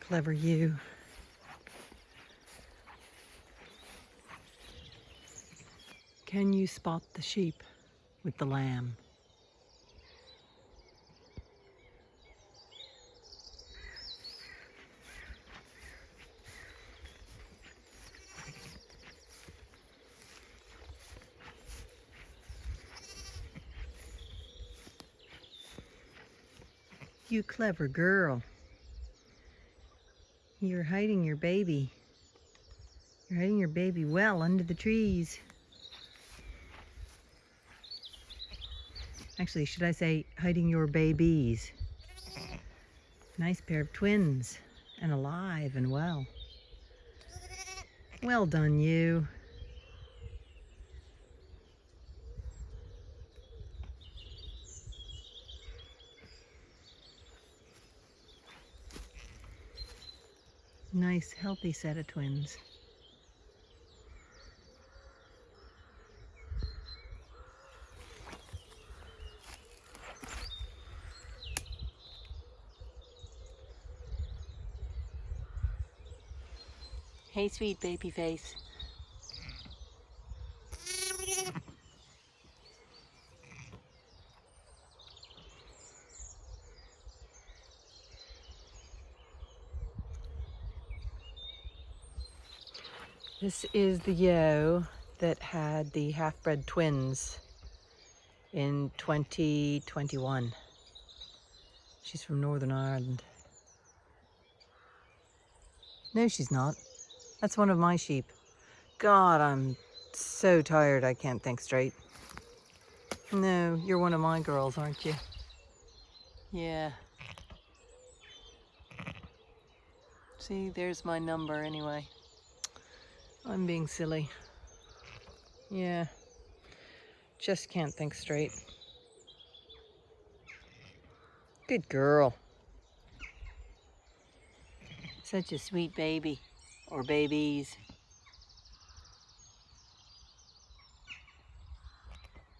Clever you. Can you spot the sheep with the lamb? You clever girl. You're hiding your baby. You're hiding your baby well under the trees. Actually, should I say hiding your babies? Nice pair of twins and alive and well. Well done, you. Nice, healthy set of twins. Hey, sweet baby face. This is the ewe that had the half-bred twins in 2021. She's from Northern Ireland. No, she's not. That's one of my sheep. God, I'm so tired I can't think straight. No, you're one of my girls, aren't you? Yeah. See, there's my number anyway. I'm being silly. Yeah. Just can't think straight. Good girl. Such a sweet baby. Or babies.